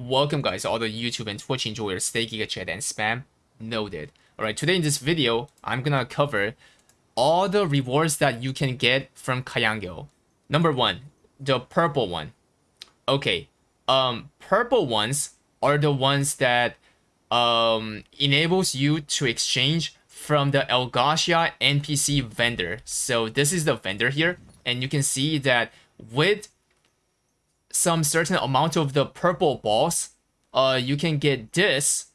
Welcome guys, all the YouTube and Twitch enjoyers, stay Giga Chad and spam noted. Alright, today in this video, I'm gonna cover all the rewards that you can get from Kayangel. Number one, the purple one. Okay, um, purple ones are the ones that um, enables you to exchange from the Elgacia NPC vendor. So this is the vendor here, and you can see that with some certain amount of the purple balls, uh, you can get this,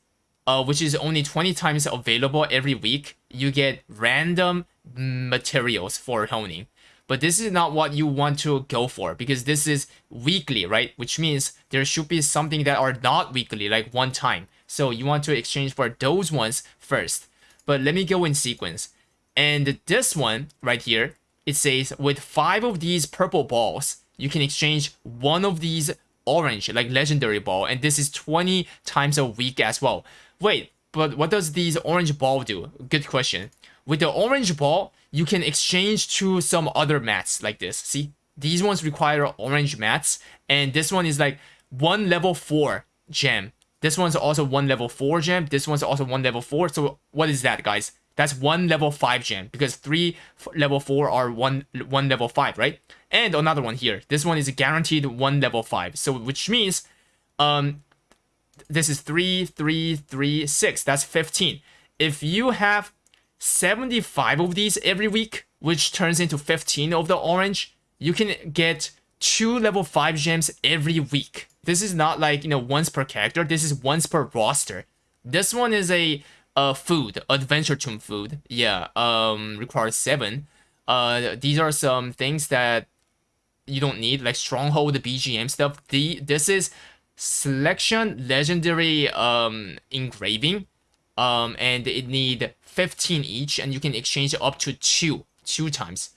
uh, which is only 20 times available every week. You get random materials for honing. But this is not what you want to go for because this is weekly, right? Which means there should be something that are not weekly, like one time. So you want to exchange for those ones first. But let me go in sequence. And this one right here, it says with five of these purple balls, you can exchange one of these orange, like legendary ball, and this is 20 times a week as well. Wait, but what does these orange ball do? Good question. With the orange ball, you can exchange to some other mats like this. See, these ones require orange mats, and this one is like one level 4 gem. This one's also one level 4 gem. This one's also one level 4. So what is that, guys? That's one level 5 gem because three level 4 are one, one level 5, right? And another one here. This one is guaranteed one level 5. So which means um, this is 3, 3, 3, 6. That's 15. If you have 75 of these every week, which turns into 15 of the orange, you can get two level 5 gems every week. This is not like, you know, once per character. This is once per roster. This one is a uh, food, Adventure Tomb food. Yeah, um, requires seven. Uh, these are some things that you don't need, like Stronghold, the BGM stuff. The This is Selection Legendary um, Engraving. Um, and it need 15 each, and you can exchange up to two, two times.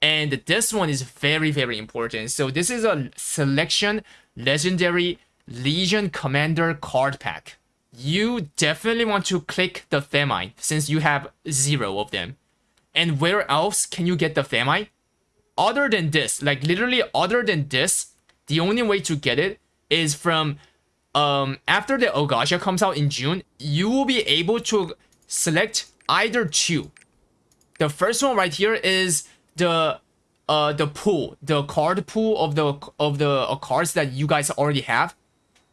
And this one is very, very important. So this is a Selection Legendary Legion Commander card pack you definitely want to click the Thermite since you have zero of them. And where else can you get the Thermite? Other than this, like literally other than this, the only way to get it is from um after the Elgacia comes out in June, you will be able to select either two. The first one right here is the uh the pool, the card pool of the of the uh, cards that you guys already have.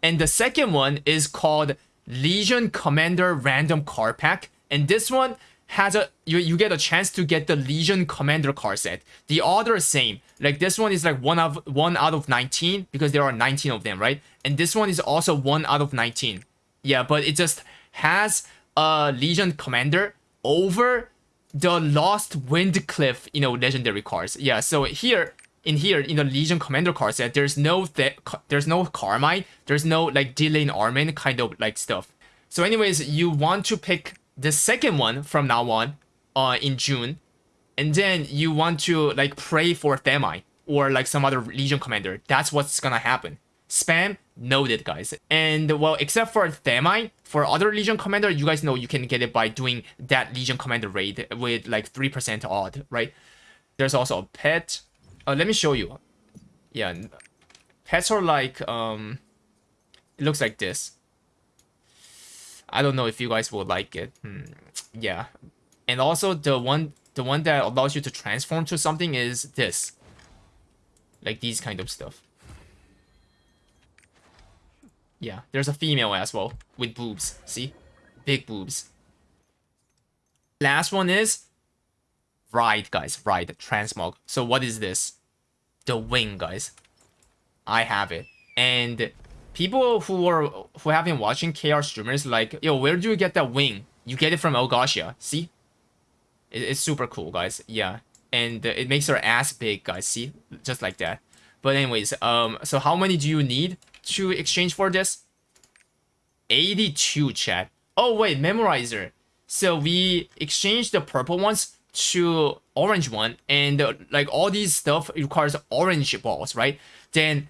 And the second one is called Legion Commander random card pack. And this one has a you, you get a chance to get the Legion Commander card set. The other same. Like this one is like one of one out of 19 because there are 19 of them, right? And this one is also one out of 19. Yeah, but it just has a Legion Commander over the Lost Windcliff, you know, legendary cards. Yeah, so here in here in the Legion Commander card set, there's no there's no Kharmine, there's no like Delain Armen kind of like stuff. So anyways, you want to pick the second one from now on, uh, in June, and then you want to like pray for Thermite or like some other Legion Commander. That's what's gonna happen. Spam noted, guys. And well, except for Thermite, for other Legion Commander, you guys know you can get it by doing that Legion Commander raid with like 3% odd, right? There's also a pet, uh, let me show you. Yeah, pets are like, um, it looks like this. I don't know if you guys would like it. Hmm. Yeah, and also the one, the one that allows you to transform to something is this. Like these kind of stuff. Yeah, there's a female as well with boobs. See? Big boobs. Last one is Ride, guys. Ride. Transmog. So what is this? The wing, guys. I have it. And people who are who have been watching KR streamers like, yo, where do you get that wing? You get it from Elgacia. See? It, it's super cool, guys. Yeah. And it makes her ass big, guys. See? Just like that. But anyways, um, so how many do you need to exchange for this? 82, chat. Oh, wait, memorizer. So we exchanged the purple ones to orange one and uh, like all these stuff requires orange balls right then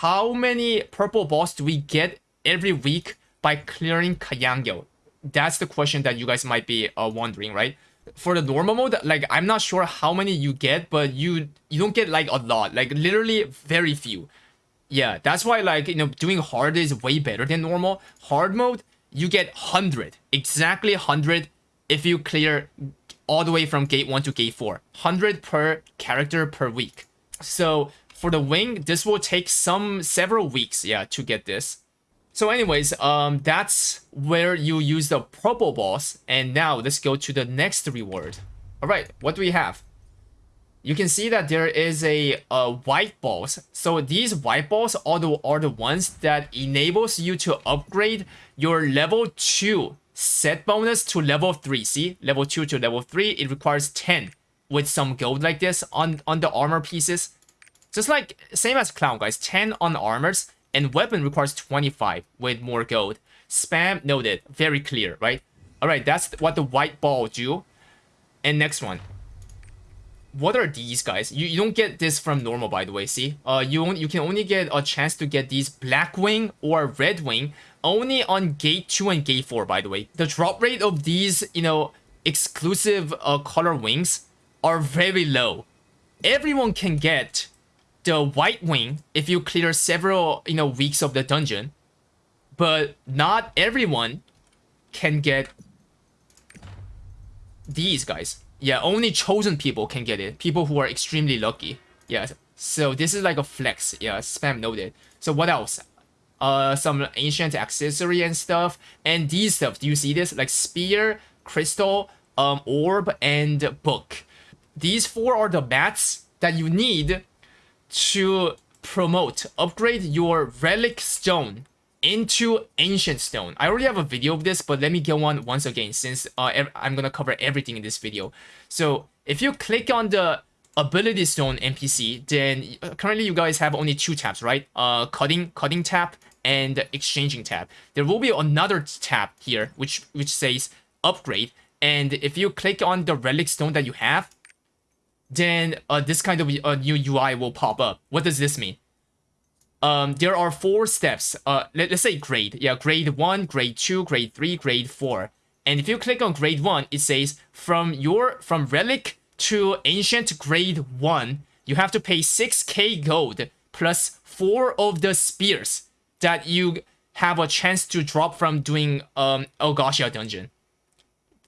how many purple balls do we get every week by clearing Kayangel? That's the question that you guys might be uh, wondering, right? For the normal mode, like I'm not sure how many you get, but you you don't get like a lot, like literally very few. Yeah, that's why like, you know, doing hard is way better than normal. Hard mode, you get 100, exactly 100 if you clear all the way from gate 1 to gate 4. 100 per character per week. So for the wing, this will take some several weeks, yeah, to get this. So anyways, um, that's where you use the purple balls. And now let's go to the next reward. All right, what do we have? You can see that there is a, a white balls. So these white balls are the, are the ones that enables you to upgrade your level 2 set bonus to level 3. See, level 2 to level 3, it requires 10 with some gold like this on, on the armor pieces. Just like, same as Clown, guys, 10 on armors, and weapon requires 25 with more gold. Spam noted, very clear, right? Alright, that's what the white ball do. And next one. What are these guys? You, you don't get this from normal, by the way, see? Uh, you, you can only get a chance to get these black wing or red wing only on gate 2 and gate 4, by the way. The drop rate of these, you know, exclusive uh, color wings are very low. Everyone can get the white wing if you clear several, you know, weeks of the dungeon. But not everyone can get these guys. Yeah, only chosen people can get it. People who are extremely lucky. Yeah, so this is like a flex. Yeah, spam noted. So what else? Uh, some ancient accessory and stuff. And these stuff, do you see this? Like spear, crystal, um, orb, and book. These four are the mats that you need to promote, upgrade your relic stone into ancient stone. I already have a video of this, but let me get one once again since uh, I'm gonna cover everything in this video. So if you click on the ability stone NPC, then uh, currently you guys have only two tabs, right? Uh, cutting, cutting tab and exchanging tab. There will be another tab here which which says upgrade. And if you click on the relic stone that you have, then uh, this kind of uh, new UI will pop up. What does this mean? Um, there are four steps. Uh, let, let's say grade. Yeah, grade 1, grade 2, grade 3, grade 4. And if you click on grade 1, it says from your from relic to ancient grade 1, you have to pay 6k gold plus 4 of the spears that you have a chance to drop from doing um Elgacia dungeon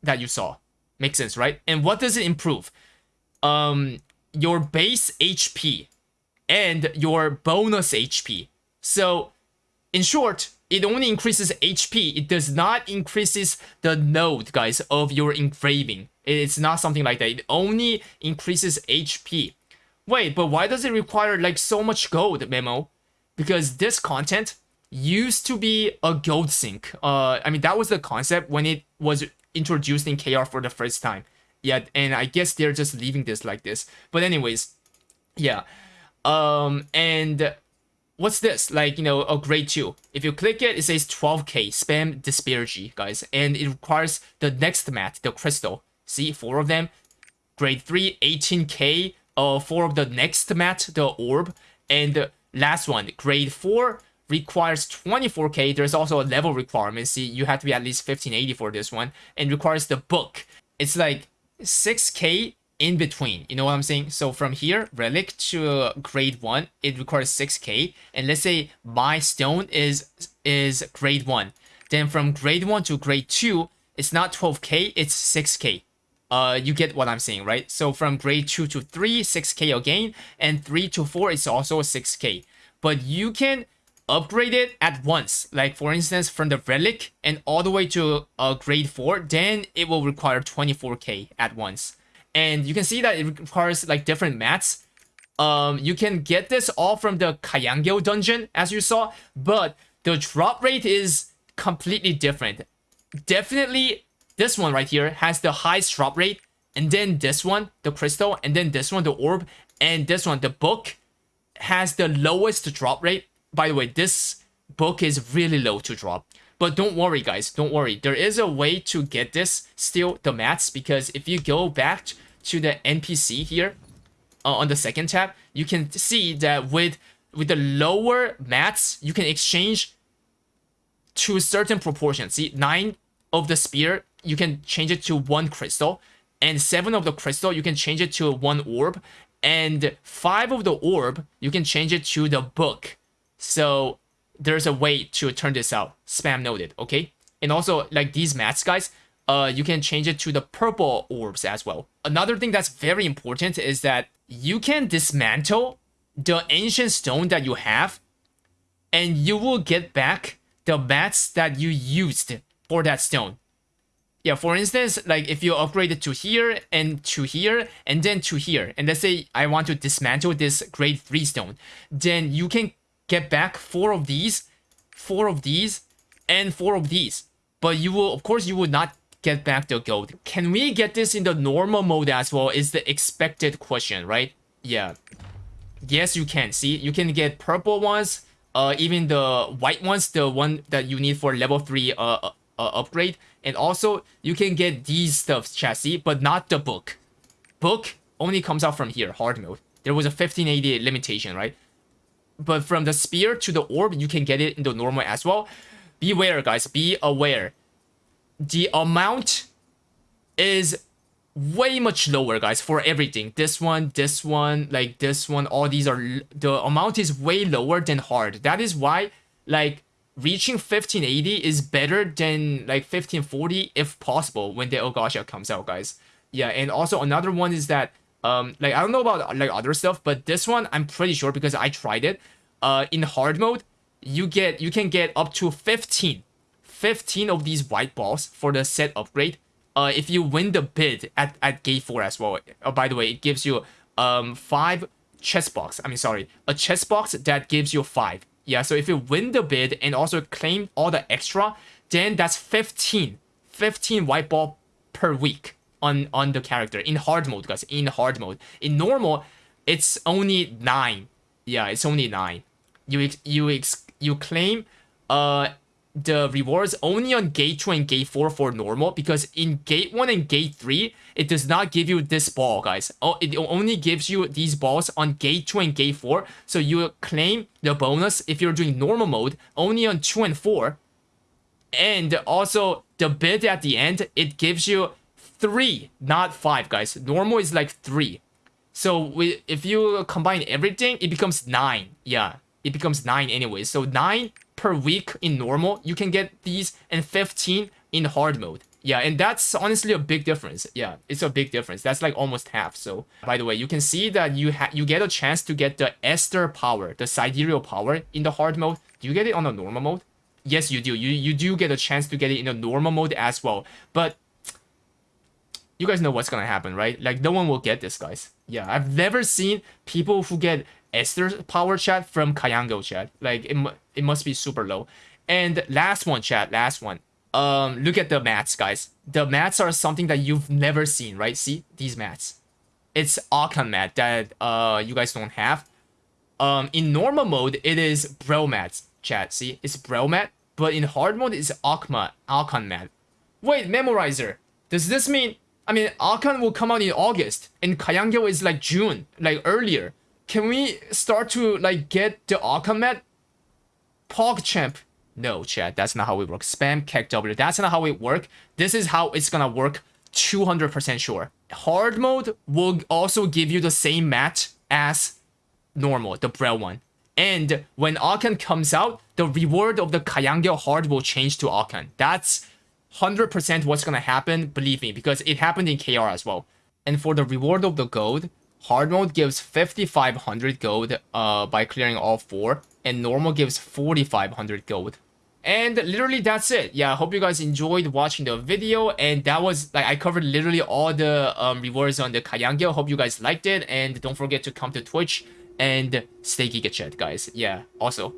that you saw. Makes sense, right? And what does it improve? um, your base HP and your bonus HP. So, in short, it only increases HP. It does not increases the node, guys, of your engraving. It's not something like that. It only increases HP. Wait, but why does it require like so much gold, Memo? Because this content used to be a gold sink. Uh, I mean, that was the concept when it was introduced in KR for the first time yeah, and I guess they're just leaving this like this. But anyways, yeah. Um, and what's this? Like, you know, a grade 2. If you click it, it says 12k, spam disparity, guys. And it requires the next mat, the crystal. See, four of them. Grade 3, 18k, uh, four of the next mat, the orb. And the last one, grade 4, requires 24k. There's also a level requirement. See, you have to be at least 1580 for this one. And requires the book. It's like 6k in between. You know what I'm saying? So from here, relic to grade 1, it requires 6k. And let's say my stone is is grade 1. Then from grade 1 to grade 2, it's not 12k, it's 6k. Uh, you get what I'm saying, right? So from grade 2 to 3, 6k again, and 3 to 4 is also 6k. But you can upgrade it at once. Like for instance, from the relic and all the way to uh, grade 4, then it will require 24k at once. And you can see that it requires like different mats. Um, you can get this all from the Kayangel dungeon, as you saw, but the drop rate is completely different. Definitely, this one right here has the highest drop rate, and then this one, the crystal, and then this one, the orb, and this one, the book, has the lowest drop rate by the way, this book is really low to drop. But don't worry, guys. Don't worry. There is a way to get this still, the mats, because if you go back to the NPC here uh, on the second tab, you can see that with with the lower mats, you can exchange to a certain proportion. See, 9 of the spear, you can change it to 1 crystal. And 7 of the crystal, you can change it to 1 orb. And 5 of the orb, you can change it to the book. So there's a way to turn this out. Spam noted, okay? And also, like these mats, guys, uh, you can change it to the purple orbs as well. Another thing that's very important is that you can dismantle the ancient stone that you have and you will get back the mats that you used for that stone. Yeah, for instance, like if you upgrade it to here and to here and then to here, and let's say I want to dismantle this grade 3 stone, then you can get back four of these, four of these, and four of these. But you will, of course, you will not get back the gold. Can we get this in the normal mode as well is the expected question, right? Yeah. Yes, you can. See, you can get purple ones, uh, even the white ones, the one that you need for level 3 uh, uh, uh upgrade. And also, you can get these stuffs, chassis, but not the book. Book only comes out from here, hard mode. There was a 1580 limitation, right? But from the spear to the orb, you can get it in the normal as well. Beware, guys. Be aware. The amount is way much lower, guys, for everything. This one, this one, like this one, all these are... The amount is way lower than hard. That is why, like, reaching 1580 is better than, like, 1540 if possible when the Elgacia comes out, guys. Yeah, and also another one is that um, like I don't know about like other stuff, but this one I'm pretty sure because I tried it. Uh, in hard mode, you get you can get up to 15, 15 of these white balls for the set upgrade. Uh, if you win the bid at at gate four as well. Oh, by the way, it gives you um five chest box. I mean, sorry, a chest box that gives you five. Yeah, so if you win the bid and also claim all the extra, then that's 15, 15 white ball per week on on the character in hard mode guys in hard mode. In normal it's only nine. Yeah it's only nine. You you you claim uh the rewards only on gate 2 and gate 4 for normal because in gate 1 and gate 3 it does not give you this ball guys. Oh it only gives you these balls on gate 2 and gate 4 so you claim the bonus if you're doing normal mode only on 2 and 4 and also the bid at the end it gives you three, not five, guys. Normal is like three. So we, if you combine everything, it becomes nine. Yeah, it becomes nine anyway. So nine per week in normal, you can get these, and 15 in hard mode. Yeah, and that's honestly a big difference. Yeah, it's a big difference. That's like almost half. So, by the way, you can see that you you get a chance to get the Esther power, the sidereal power in the hard mode. Do you get it on the normal mode? Yes, you do. You you do get a chance to get it in the normal mode as well. But you guys know what's gonna happen, right? Like, no one will get this, guys. Yeah, I've never seen people who get Esther's power chat from Kayangel chat. Like, it, it must be super low. And last one, chat, last one. Um, look at the mats, guys. The mats are something that you've never seen, right? See, these mats. It's Akkan mat that uh you guys don't have. Um, in normal mode, it is Brel mats, chat. See, it's Brel mat. But in hard mode, it's Akma, Akkan mat. Wait, Memorizer. Does this mean I mean, Akkan will come out in August, and Kayangel is like June, like earlier. Can we start to like get the Akkan mat? PogChamp. No, chat, that's not how we work. Spam KEKW, that's not how it work. This is how it's gonna work 200% sure. Hard mode will also give you the same match as normal, the Brel one. And when Akkan comes out, the reward of the Kayangel hard will change to Akkan. That's 100% what's gonna happen, believe me, because it happened in KR as well. And for the reward of the gold, hard mode gives 5500 gold uh, by clearing all four, and normal gives 4500 gold. And literally that's it. Yeah, I hope you guys enjoyed watching the video. And that was, like, I covered literally all the um, rewards on the Kayangel. Hope you guys liked it. And don't forget to come to Twitch and stay GigaChad, guys. Yeah, also,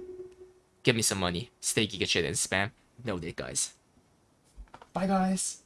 give me some money. Stay GigaChad and spam. Noted, guys. Bye, guys.